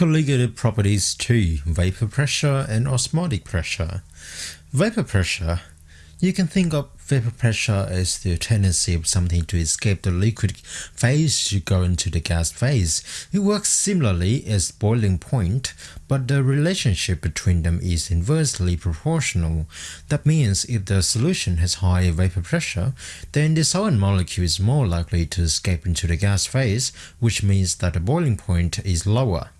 Colligative properties too, Vapor pressure and osmotic pressure. Vapor pressure You can think of vapor pressure as the tendency of something to escape the liquid phase to go into the gas phase. It works similarly as boiling point, but the relationship between them is inversely proportional. That means if the solution has high vapor pressure, then the solvent molecule is more likely to escape into the gas phase, which means that the boiling point is lower.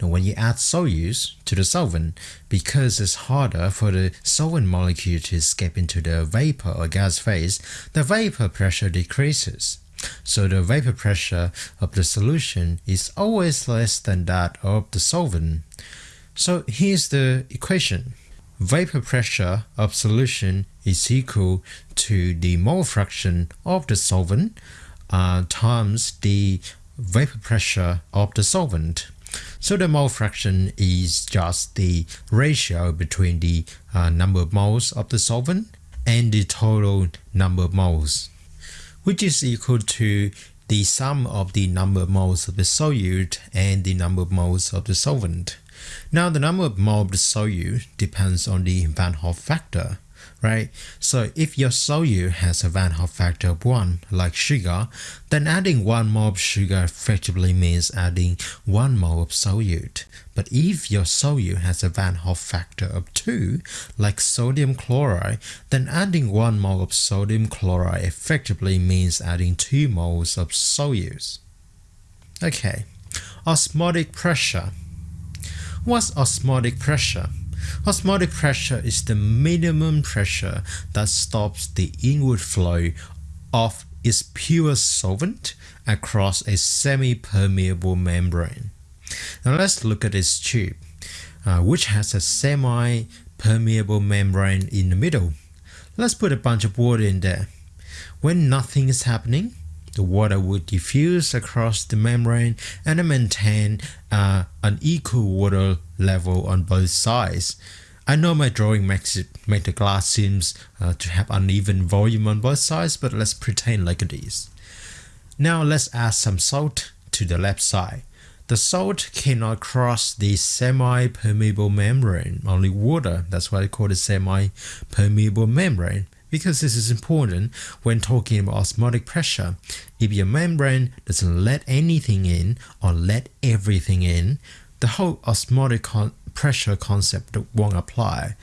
Now when you add solutes to the solvent, because it's harder for the solvent molecule to escape into the vapor or gas phase, the vapor pressure decreases. So the vapor pressure of the solution is always less than that of the solvent. So here's the equation. Vapor pressure of solution is equal to the mole fraction of the solvent uh, times the vapor pressure of the solvent. So the mole fraction is just the ratio between the uh, number of moles of the solvent and the total number of moles, which is equal to the sum of the number of moles of the solute and the number of moles of the solvent. Now the number of moles of the solute depends on the Van Hoff factor right? So if your solute has a Van Hoff factor of 1, like sugar, then adding 1 mole of sugar effectively means adding 1 mole of solute. But if your solute has a Van Hoff factor of 2, like sodium chloride, then adding 1 mole of sodium chloride effectively means adding 2 moles of solutes. Okay, osmotic pressure. What's osmotic pressure? Osmotic pressure is the minimum pressure that stops the inward flow of its pure solvent across a semi-permeable membrane. Now let's look at this tube, uh, which has a semi-permeable membrane in the middle. Let's put a bunch of water in there. When nothing is happening, the water would diffuse across the membrane and maintain uh, an equal water level on both sides. I know my drawing makes it make the glass seems uh, to have uneven volume on both sides, but let's pretend like it is. Now let's add some salt to the left side. The salt cannot cross the semi-permeable membrane, only water, that's why I call it semi-permeable membrane because this is important when talking about osmotic pressure. If your membrane doesn't let anything in or let everything in, the whole osmotic con pressure concept won't apply.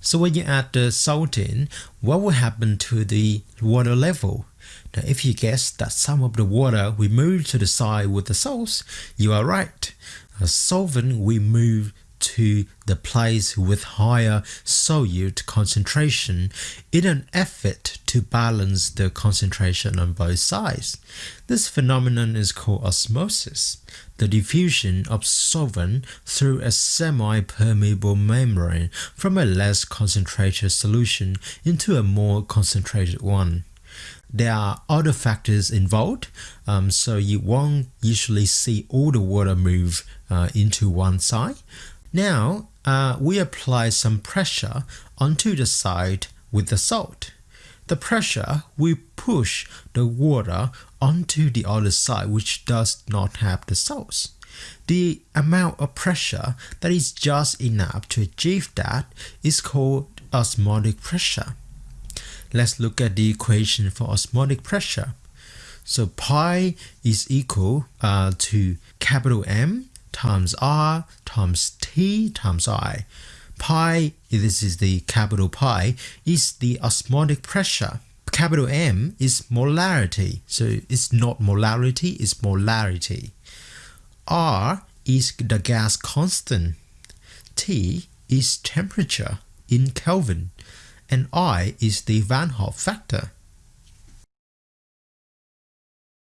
So when you add the salt in, what will happen to the water level? Now if you guess that some of the water will move to the side with the salts, you are right. A solvent we move to the place with higher solute concentration in an effort to balance the concentration on both sides. This phenomenon is called osmosis, the diffusion of solvent through a semi-permeable membrane from a less concentrated solution into a more concentrated one there are other factors involved um, so you won't usually see all the water move uh, into one side now uh, we apply some pressure onto the side with the salt. The pressure will push the water onto the other side which does not have the salts. The amount of pressure that is just enough to achieve that is called osmotic pressure. Let's look at the equation for osmotic pressure. So pi is equal uh, to capital M times r times t times i. Pi, this is the capital pi, is the osmotic pressure. Capital M is molarity, so it's not molality, it's molarity. R is the gas constant. T is temperature in Kelvin. And I is the Van Hoff factor.